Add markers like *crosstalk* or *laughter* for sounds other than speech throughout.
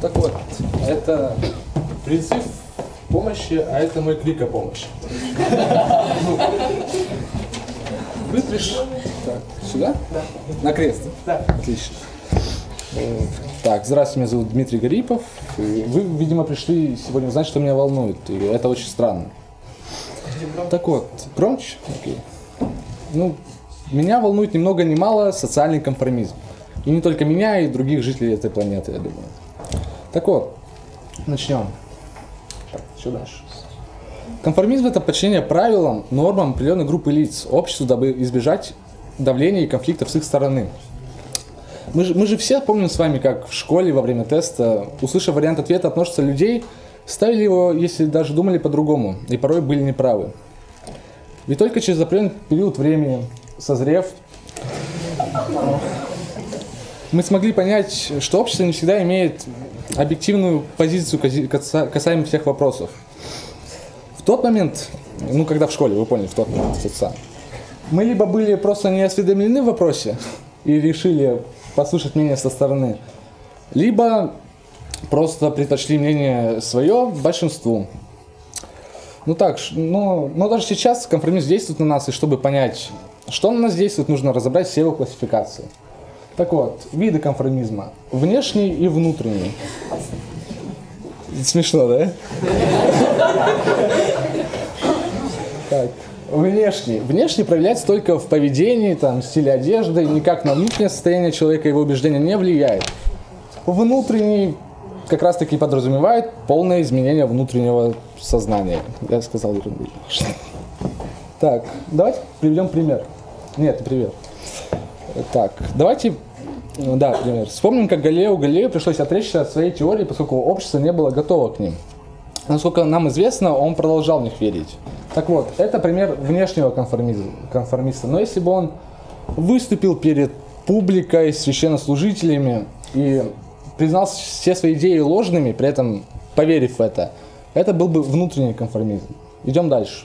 Так вот, это призыв помощи, а это мой крик о помощи. Вы пришли... Сюда? Да. На крест? Да. Отлично. Так, здравствуйте, меня зовут Дмитрий Гарипов. Вы, видимо, пришли сегодня узнать, что меня волнует, и это очень странно. Так вот, громче? Окей. Ну, меня волнует ни много ни мало социальный конформизм. И не только меня, и других жителей этой планеты, я думаю. Так вот, начнем. Так, что дальше? Конформизм – это подчинение правилам, нормам определенной группы лиц, обществу, дабы избежать давления и конфликтов с их стороны. Мы же, мы же все помним с вами, как в школе во время теста, услышав вариант ответа от множества людей, ставили его, если даже думали по-другому, и порой были неправы. Ведь только через определенный период времени, созрев, мы смогли понять, что общество не всегда имеет объективную позицию касаемо всех вопросов. В тот момент, ну когда в школе, вы поняли, в тот момент, самый, мы либо были просто не осведомлены в вопросе и решили послушать мнение со стороны, либо просто предпочли мнение свое большинству. Ну так, но, но даже сейчас компромисс действует на нас, и чтобы понять, что на нас действует, нужно разобрать все его классификации. Так вот, виды конформизма. Внешний и внутренний. Смешно, да? Так, внешний. Внешний проявляется только в поведении, там, стиле одежды, никак на внутреннее состояние человека, его убеждения не влияет. Внутренний как раз таки подразумевает полное изменение внутреннего сознания. Я сказал ерунду. Так, давайте приведем пример. Нет, не. Так, давайте, да, пример. Вспомним, как Галилео Галилею пришлось отречься от своей теории, поскольку общество не было готово к ним. Насколько нам известно, он продолжал в них верить. Так вот, это пример внешнего конформиста. Но если бы он выступил перед публикой, священнослужителями и признал все свои идеи ложными, при этом поверив в это, это был бы внутренний конформизм. Идем дальше.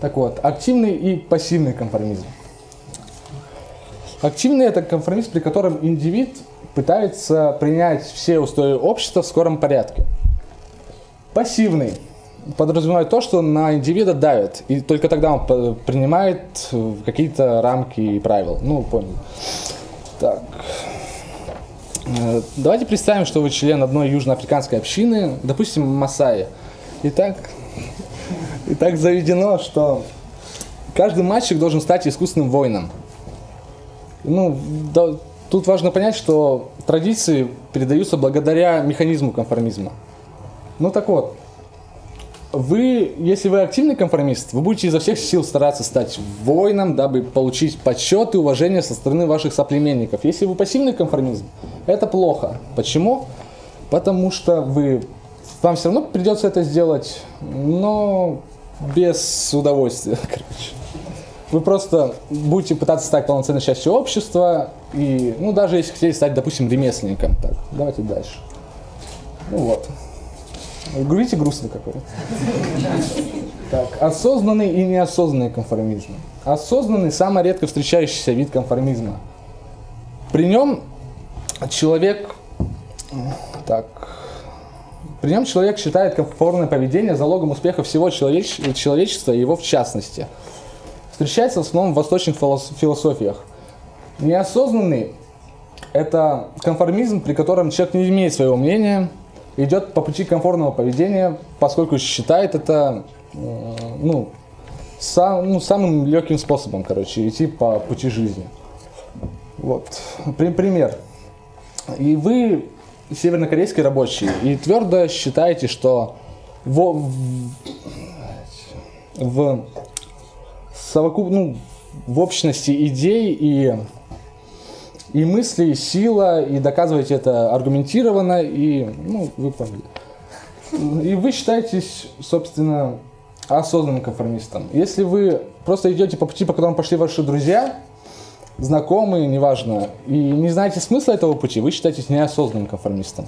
Так вот, активный и пассивный конформизм. Активный – это конформизм, при котором индивид пытается принять все устои общества в скором порядке. Пассивный подразумевает то, что на индивида давят, и только тогда он принимает какие-то рамки и правила. Ну, понял. Так. Э, Давайте представим, что вы член одной южноафриканской общины, допустим, Масаи. Итак, и так заведено, что каждый мальчик должен стать искусственным воином. Ну, да, тут важно понять, что традиции передаются благодаря механизму конформизма. Ну так вот, вы, если вы активный конформист, вы будете изо всех сил стараться стать воином, дабы получить почет и уважение со стороны ваших соплеменников. Если вы пассивный конформизм, это плохо. Почему? Потому что вы, вам все равно придется это сделать, но без удовольствия, *laughs* короче. Вы просто будете пытаться стать полноценной частью общества, и, ну, даже если хотели стать, допустим, ремесленником. Так, давайте дальше. Ну вот. Говорите грустно какой-то. *laughs* Так, осознанный и неосознанный конформизм. Осознанный – самый редко встречающийся вид конформизма. При нем человек, так, при нем человек считает комфортное поведение залогом успеха всего человеч- человечества и его в частности. Встречается в основном в восточных филос- философиях. Неосознанный – это конформизм, при котором человек не имеет своего мнения, идет по пути комфортного поведения, поскольку считает это э, ну, сам, ну, самым легким способом, короче, идти по пути жизни. Вот. При- пример. И вы севернокорейский рабочий, и твердо считаете, что во- в, в совокуп, ну, в общности идей и, и мыслей сила, и доказываете это аргументированно, и, ну, вы поняли. И вы считаетесь, собственно, осознанным конформистом. Если вы просто идете по пути, по которому пошли ваши друзья, знакомые, неважно, и не знаете смысла этого пути, вы считаетесь неосознанным конформистом.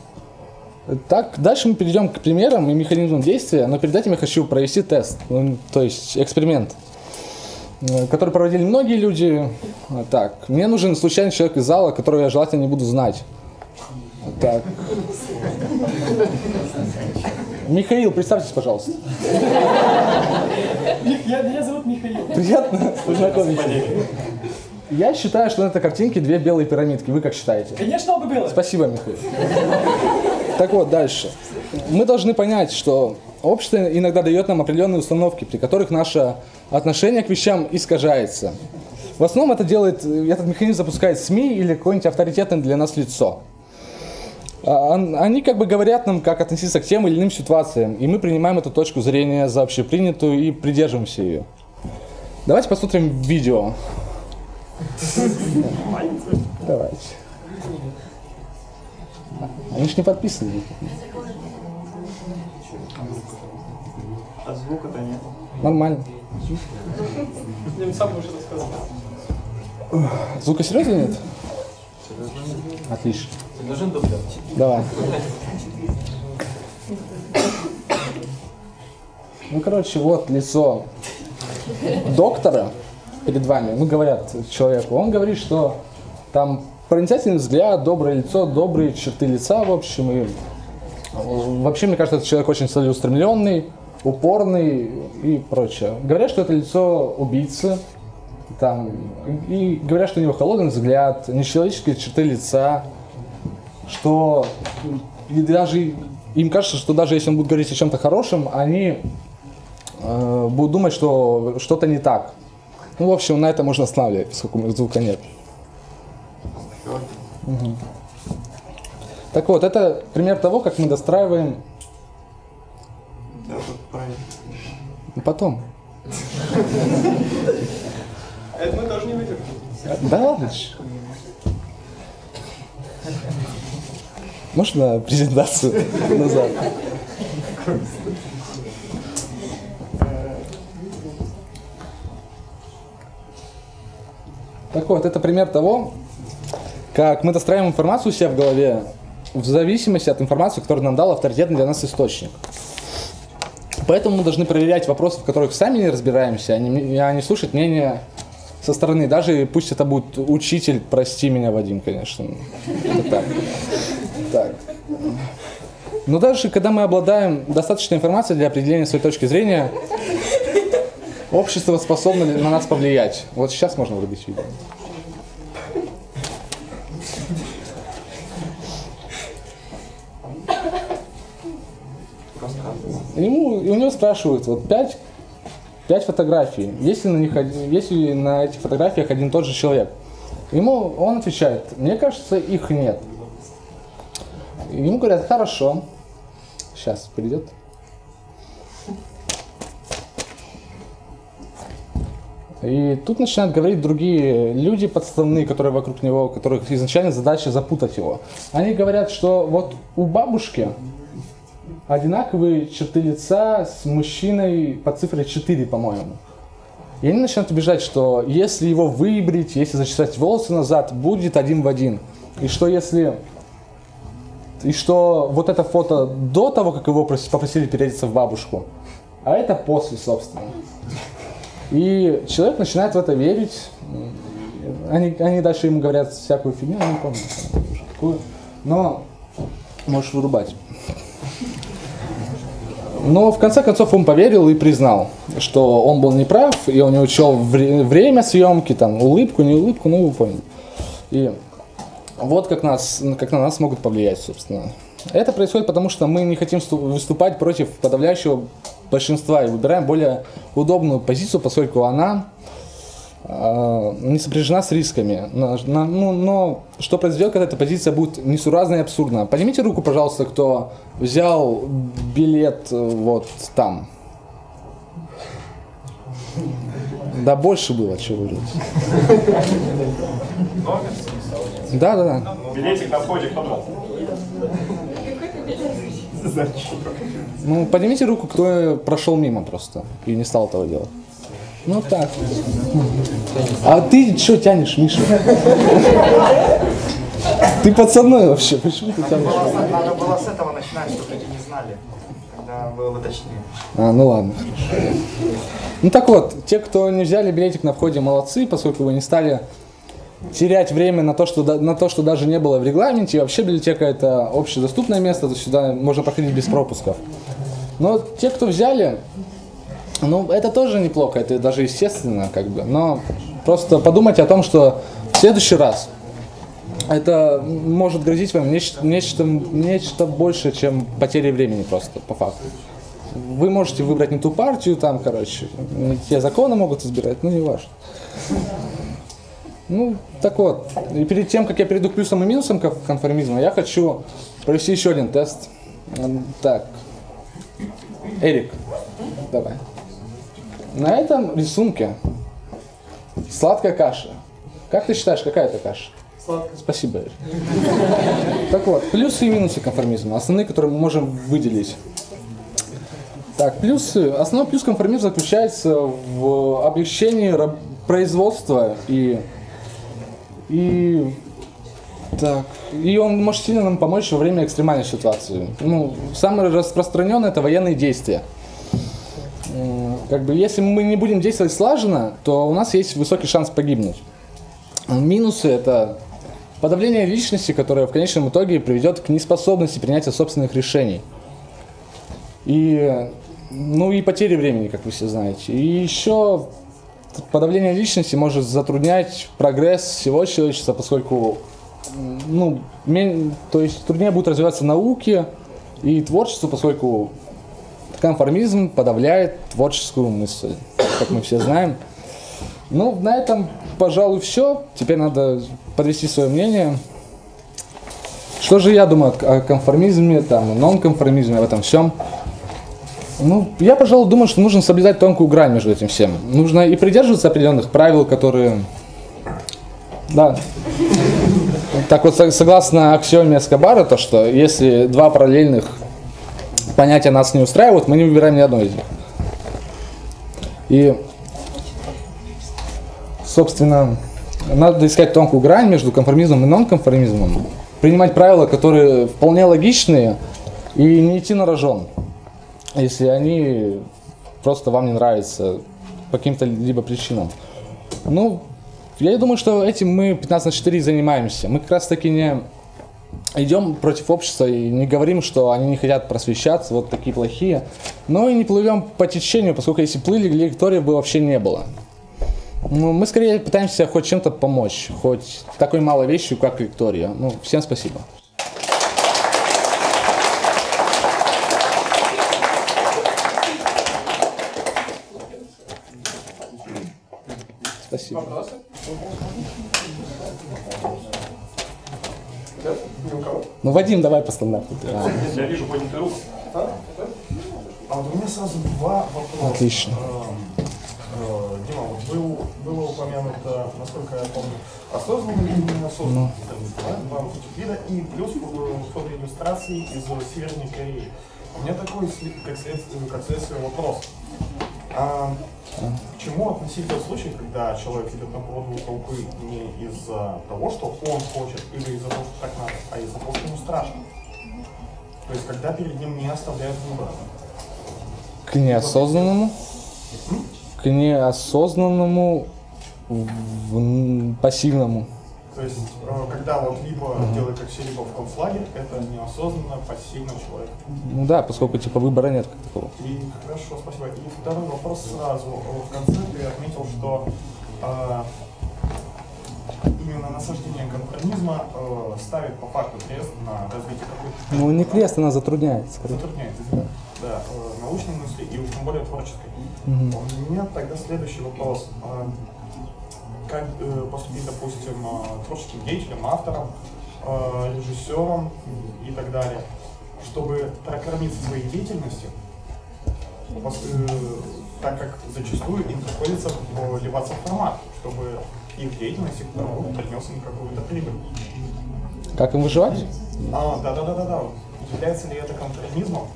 Так, дальше мы перейдем к примерам и механизмам действия, но перед этим я хочу провести тест, ну, то есть эксперимент. э, который проводили многие люди. А, Так, мне нужен случайный человек из зала, которого я желательно не буду знать. Так. Михаил, представьтесь, пожалуйста. Я, меня зовут Михаил. Приятно познакомиться. Я считаю, что на этой картинке две белые пирамидки. Вы как считаете? Конечно, оба белые. Спасибо, Михаил. Так вот, дальше. Мы должны понять, что общество иногда дает нам определенные установки, при которых наше отношение к вещам искажается. В основном это делает, этот механизм запускает СМИ или какое-нибудь авторитетное для нас лицо. А, он- Они как бы говорят нам, как относиться к тем или иным ситуациям, и мы принимаем эту точку зрения за общепринятую и придерживаемся ее. Давайте посмотрим видео. Давайте. Они же не подписаны. А звука-то нет. Нормально. Я сам уже рассказал. Звука серьезно нет? Отлично. Давай. Ну, короче, вот лицо доктора перед вами. Ну, говорят человеку. Он говорит, что там проницательный взгляд, доброе лицо, добрые черты лица, в общем. И вообще, мне кажется, этот человек очень целеустремленный, упорный и прочее. Говорят, что это лицо убийцы, там, и говорят, что у него холодный взгляд, нечеловеческие черты лица, что и даже им кажется, что даже если он будет говорить о чем-то хорошем, они э, будут думать, что что-то не так. Ну, в общем, на это можно останавливать, поскольку звука нет. Мгм. Так вот, это пример того, как мы достраиваем Да, тут правильно. потом. Это мы тоже не выдержим. Да ладно. Можно презентацию назад? Так вот, это пример того, как мы достраиваем информацию у себя в голове в зависимости от информации, которую нам дал авторитетный для нас источник. Поэтому мы должны проверять вопросы, в которых сами не разбираемся, а не, а слушать мнение со стороны. Даже пусть это будет учитель, прости меня, Вадим, конечно. Так. Так. Но даже когда мы обладаем достаточной информацией для определения своей точки зрения, общество способно на нас повлиять. Вот сейчас можно врубить видео. Ему, у него спрашивают, вот пять, пять фотографий, есть ли, на них, один- есть ли на этих фотографиях один тот же человек? Ему он отвечает, мне кажется, их нет. Ему говорят, хорошо, сейчас придет. И тут начинают говорить другие люди подставные, которые вокруг него, которых изначально задача запутать его. Они говорят, что вот у бабушки одинаковые черты лица с мужчиной по цифре 4, по-моему. И они начинают убеждать, что если его выбрить, если зачесать волосы назад, будет один в один. И что если... И что вот это фото до того, как его прос- попросили переодеться в бабушку, а это после, собственно. И человек начинает в это верить. Они, они дальше ему говорят всякую фигню, я не помню какую. Но можешь вырубать. Но в конце концов он поверил и признал, что он был неправ, и он не учел вре- время съемки, там, улыбку, не улыбку, ну вы поняли. И вот как, нас, как на нас могут повлиять, собственно. Это происходит потому, что мы не хотим сту- выступать против подавляющего большинства и выбираем более удобную позицию, поскольку она э, не сопряжена с рисками. На- ну, но что произойдет, когда эта позиция будет несуразна и абсурдна? Поднимите руку, пожалуйста, кто взял билет э, вот там. Да больше было, чего вы говорите. Да, да, да. Билетик на входе кто брал? Ну, поднимите руку, кто прошел мимо просто и не стал этого делать. Ну так. А ты что тянешь, Миша? Ты пацаны вообще, почему ты? Было- Надо было с этого начинать, чтобы люди не знали, когда было бы точнее. А, ну ладно. Ну так вот, те, кто не взяли билетик на входе, молодцы, поскольку вы не стали терять время на то, что, на то, что даже не было в регламенте. И вообще библиотека это общедоступное место, то сюда можно проходить без пропусков. Но те, кто взяли, ну это тоже неплохо, это даже естественно, как бы. Но просто подумайте о том, что в следующий раз это может грозить вам нечто, нечто, нечто больше, чем потери времени просто, по факту. Вы можете выбрать не ту партию, там, короче, не те законы могут избирать, ну не важно. Ну, так вот, и перед тем, как я перейду к плюсам и минусам кон- конформизма, я хочу провести еще один тест. Так, Эрик, давай. На этом рисунке сладкая каша. Как ты считаешь, какая это каша? Сладко. Спасибо, Эрик. Так вот, плюсы и минусы конформизма, основные, которые мы можем выделить. Так, плюсы. Основной плюс конформизма заключается в облегчении производства и и так, и он может сильно нам помочь во время экстремальной ситуации. Ну, самое распространенное это военные действия. Как бы, если мы не будем действовать слаженно, то у нас есть высокий шанс погибнуть. Минусы это подавление личности, которое в конечном итоге приведет к неспособности принятия собственных решений. И, ну и потери времени, как вы все знаете. И еще подавление личности может затруднять прогресс всего человечества, поскольку ну, то есть труднее будет развиваться науки и творчество, поскольку конформизм подавляет творческую мысль, как мы все знаем. Ну, на этом, пожалуй, все. Теперь надо подвести свое мнение. Что же я думаю о конформизме, там, нонконформизме, об этом всем? Ну, я, пожалуй, думаю, что нужно соблюдать тонкую грань между этим всем. Нужно и придерживаться определенных правил, которые... Да. Так вот, со- согласно аксиоме Эскобара, то, что если два параллельных понятия нас не устраивают, мы не выбираем ни одно из них. И, собственно, надо искать тонкую грань между конформизмом и нонконформизмом. Принимать правила, которые вполне логичные, и не идти на рожон если они просто вам не нравятся по каким-то либо причинам. Ну, я думаю, что этим мы 15 на 4 и занимаемся. Мы как раз таки не идем против общества и не говорим, что они не хотят просвещаться, вот такие плохие, но и не плывем по течению, поскольку если плыли, лекториев бы вообще не было. Ну, мы скорее пытаемся хоть чем-то помочь, хоть такой малой вещью, как лектория. Ну, всем спасибо. Спасибо. Вопросы? Да? Ни у кого? Ну, Вадим, давай по стандарту. А, Я вижу поднятую руку. А вот у меня сразу два вопроса. Отлично. Эм, э, Дима, вот был, было упомянуто, насколько я помню, осознанный и неосознанный. Да? Два вот этих вида. И плюс э, фото иллюстрации из Северной Кореи. У меня такой, как следствие, как следствие вопрос. А, к чему относить тот случай, когда человек идет на поводу толпы не из-за того, что он хочет, или из-за того, что так надо, а из-за того, что ему страшно? То есть, когда перед ним не оставляют выбора. К неосознанному, к неосознанному, в- пассивному. То есть, э, когда вот либо делает как все, либо в концлагерь, это неосознанно пассивный человек. Ну да, поскольку типа выбора нет как такого. И хорошо, спасибо. И второй вопрос сразу. В конце ты отметил, что э, именно насаждение конформизма э, ставит по факту крест на развитие какой-то Ну не крест, она затрудняет. скорее. затрудняет извини. да, э, научной мысли и уж тем более творческой. У меня тогда следующий вопрос. Э, поступить, допустим, э, творческим деятелем, автором, э, режиссером и так далее, чтобы прокормиться своей деятельностью, э, так как зачастую им приходится вливаться в формат, чтобы их деятельность, их труд принес им какую-то прибыль. Как им выживать? А, да, да, да, да, да. Является ли это конформизмом?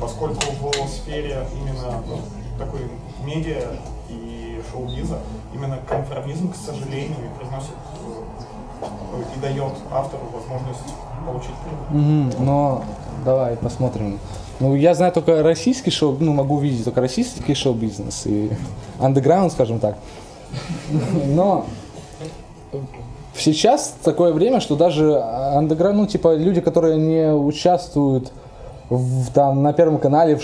Поскольку в сфере именно ну, такой медиа и шоу-биза именно конформизм, к сожалению, приносит э, и дает автору возможность получить прибыль. Мгм, но давай посмотрим. Ну, я знаю только российский шоу, ну, могу видеть только российский шоу-бизнес и андеграунд, скажем так. Но сейчас такое время, что даже андеграунд, ну, типа, люди, которые не участвуют в, там, на Первом канале в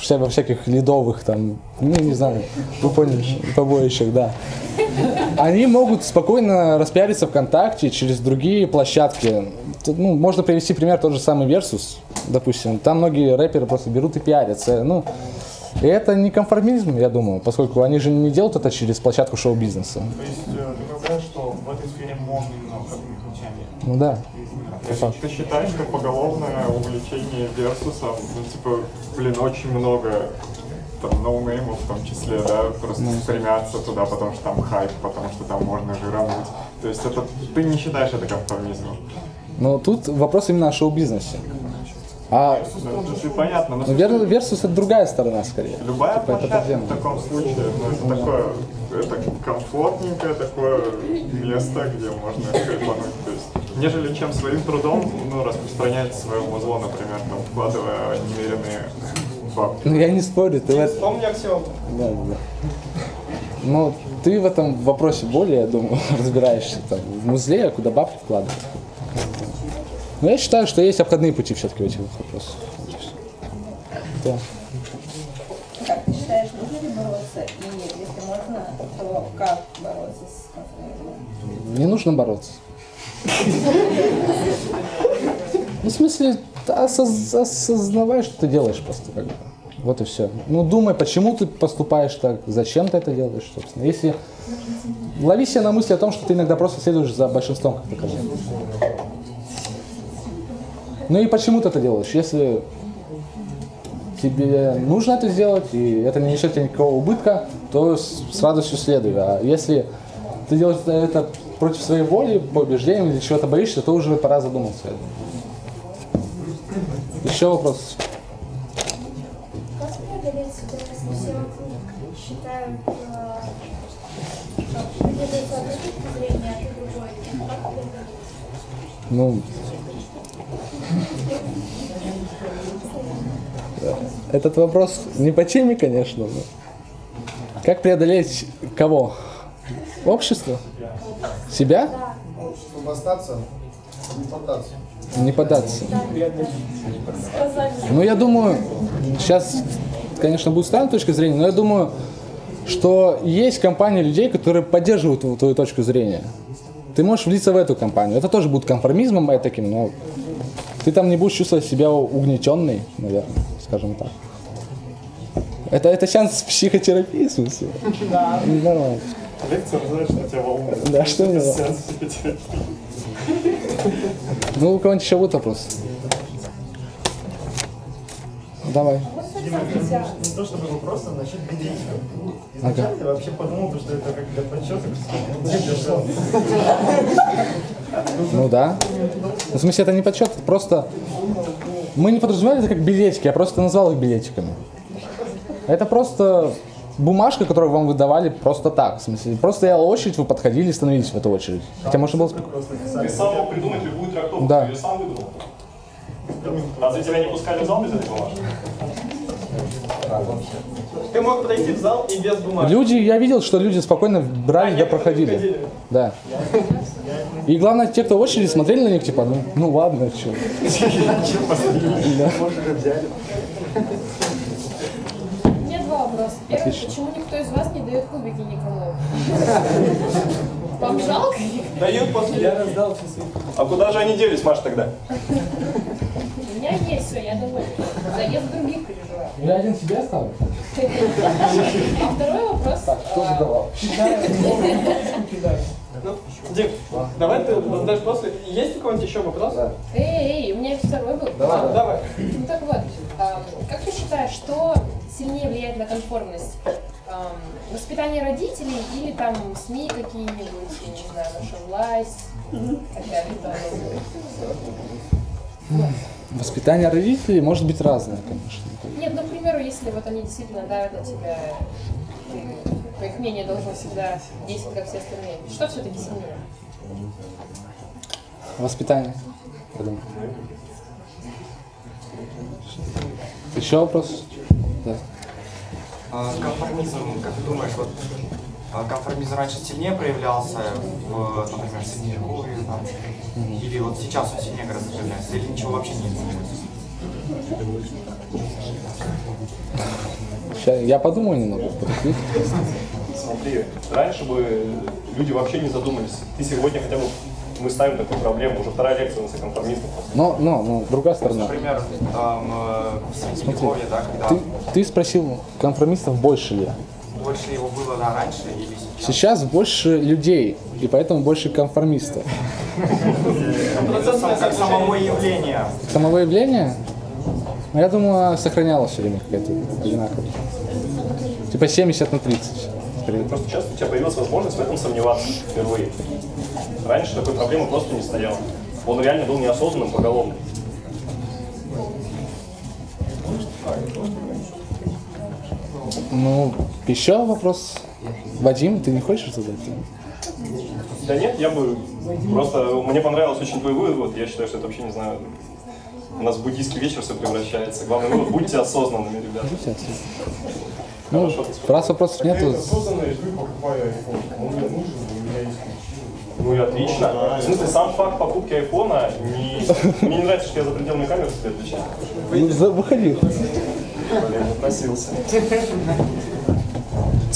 вся- во всяких ледовых, там, ну, не знаю, вы поняли, побоищах, да. Они могут спокойно распиариться ВКонтакте через другие площадки. Ну, можно привести пример тот же самый Versus, допустим. Там многие рэперы просто берут и пиарятся. Ну, и это не конформизм, я думаю, поскольку они же не делают это через площадку шоу-бизнеса. То есть э, ты говоришь, что в этой сфере можно обходными путями. Ну да. Ты, ты считаешь, что поголовное увлечение версусом, ну, типа, блин, очень много там ноунеймов в том числе, да, просто стремятся туда, потому что там хайп, потому что там можно жирануть. То есть это ты не считаешь это конформизмом. Но тут вопрос именно о шоу-бизнесе. А Ну, понятно, но ну, Вер- Versus это другая сторона скорее. любая Типа, это площадка в таком случае, ну, это такое, это комфортненькое такое место, где можно хайпануть. То есть, нежели чем своим трудом, ну, распространять свое музло, например, там, вкладывая немеренные бабки. Ну я не спорю, ты это... Вспомни аксиому. Да, да, да. Но ты в этом вопросе более, я думаю, *laughs* разбираешься там, в музле, куда бабки вкладывать. Но я считаю, что есть обходные пути все-таки в этих вопросах. Да. Как ты считаешь, нужно ли бороться? И если можно, то как бороться с конформизмом? Не нужно бороться. Ну, в смысле, осоз- осознавай, что ты делаешь просто как. Вот и все. Ну, думай, почему ты поступаешь так, зачем ты это делаешь, собственно. Если лови себя на мысли о том, что ты иногда просто следуешь за большинством, как сказал. Ну и почему ты это делаешь? Если тебе нужно это сделать, и это не несет тебе никакого убытка, то с радостью следуй. А если ты делаешь это против своей воли, по убеждениям или чего-то боишься, то уже пора задуматься. Еще вопрос? Как преодолеть ситуацию, все вокруг считают, э, зрения, а? Ну, этот вопрос не по теме, конечно. но Как преодолеть кого? Общество? Себя? Чтобы остаться, не поддаться. Не поддаться. Ну, я думаю, сейчас, конечно, будет странная точка зрения, но я думаю, что есть компания людей, которые поддерживают твою, твою точку зрения. Ты можешь влиться в эту компанию. Это тоже будет конформизмом таким, но ты там не будешь чувствовать себя угнетенной, наверное, скажем так. Это, это сеанс психотерапии, в смысле? Да. Нормально. Лекция, знаешь, на тебя волнует. Да, что мне волнует? Ну, у кого-нибудь еще будет вопрос? Давай. Дима, не то чтобы вопрос, а насчет билетиков. Изначально я вообще подумал, что это как для подсчета. Ну да. Ну, в смысле, это не подсчет, просто мы не подразумевали это как билетики, я просто назвал их билетиками. Это просто бумажка, которую вам выдавали просто так. В смысле, просто стояла очередь, вы подходили и становились в эту очередь. Хотя можно было... Ты сам мог придумать любую трактовку, Да. ты ее сам выдумал. А за тебя не пускали в зал без этой бумажки? Ты мог подойти в зал и без бумажки. Люди, я видел, что люди спокойно брали, да некоторые проходили. ходили. Да. И главное, те, кто в очереди, смотрели на них, типа, ну, ну ладно, что. У меня Отлично. почему никто из вас не дает кубики никому? *laughs* Вам жалко? Дают после... Я раздал часы. А куда же они делись, Маш, тогда? У меня есть все, я довольна. Заезд других переживаю. Я один себе оставлю. *laughs* А второй вопрос. Кто а, задавал? Ну, Дим, давай ты задашь после. Есть у кого-нибудь еще вопрос? Эй, эй, у меня второй был. А, давай. Ну так вот, ам, как ты считаешь, что сильнее влияет на конформность? Ам, воспитание родителей или там СМИ какие-нибудь, я не знаю, наша власть, так далее. Воспитание родителей может быть разное, конечно. Нет, ну, к примеру, если вот они действительно давят на тебя, ты, по их мнению, должен всегда действовать, как все остальные. Что все-таки сильнее? Воспитание. Еще вопрос? Да. А, Конформизм, как ты думаешь, вот а, конформизм раньше сильнее проявлялся в, например, Средневековье, там, или вот сейчас он сильнее гораздо проявляется, или ничего вообще не изменилось? Я подумаю немного. Смотри, раньше бы люди вообще не задумались. Ты сегодня хотя бы мы ставим такую проблему. Уже вторая лекция у нас о конформистах. Но, но, но, другая сторона. Например, там, э, в Средневековье, да, когда Ты, ты спросил, конформистов больше ли? больше его было да, раньше или сейчас? Сейчас больше людей, и поэтому больше конформистов. Как самого явления. Самого явления, ну, я думаю, сохранялось все время какая-то одинаковая. Типа 70 на 30. Скорее. Просто сейчас у тебя появилась возможность в этом сомневаться впервые. Раньше такой проблемы просто не стояло. Он реально был неосознанным поголовным. Ну, еще вопрос. Вадим, ты не хочешь задать? Да нет, я бы просто... Мне понравился очень твой вывод. Я считаю, что это вообще, не знаю, у нас в буддийский вечер все превращается. Главное, вывод, будьте осознанными, ребята. Ну, раз вопросов нету, Осознанно я покупаю iPhone. Он мне нужен, у меня есть Ну и отлично. В смысле, сам факт покупки айфона не... Мне не нравится, что я за пределами камеры себе отвечаю. ну, за- выходи. Блин, напросился.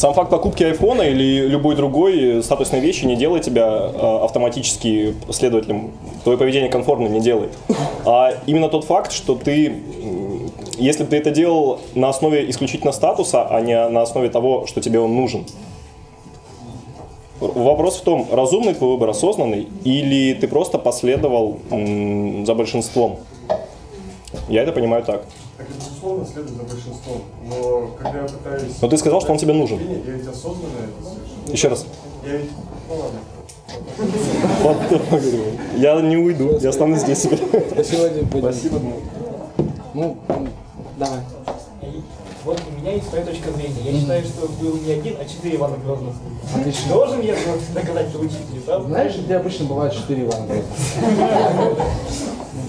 Сам факт покупки айфона или любой другой статусной вещи не делает тебя э, автоматически следователем. Твое поведение конформным не делает. А именно тот факт, что ты, если бы ты это делал на основе исключительно статуса, а не на основе того, что тебе он нужен. Вопрос в том, разумный твой выбор, осознанный, или ты просто последовал за большинством. Я это понимаю так. Безусловно следует за большинством. Но когда я пытаюсь... Но ты сказал, что он тебе нужен. Нет, Я ведь осознанно это совершенно. Еще раз. Я ведь... Ну ладно. *laughs* Вот, Я не уйду, я останусь здесь теперь. Спасибо. Ну, давай. Вот у меня есть своя точка зрения. Я считаю, что был не один, а четыре Ивана Грозных. Отлично. Должен я доказать это учителю, правда? Знаешь, где обычно бывает 4 Ивана Грозных?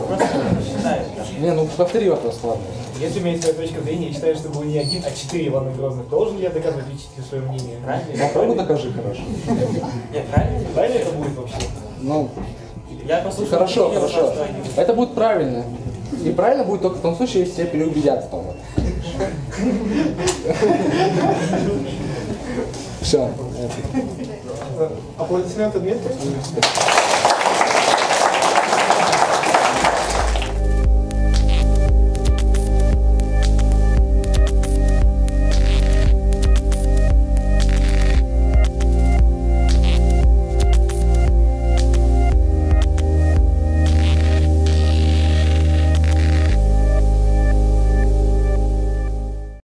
*laughs* Не, ну повтори вопрос, ладно. Если у меня есть своя точка зрения, я считаю, что был не один, а четыре Ивана Грозных. Должен ли я доказывать учителю свое мнение? Правильно? Попробуй докажи, хорошо. Нет, правильно? Правильно это будет вообще? Ну, Я послушал хорошо, хорошо. Это будет правильно. И правильно будет только в том случае, если тебя переубедят в том. Все. Аплодисменты Дмитрию.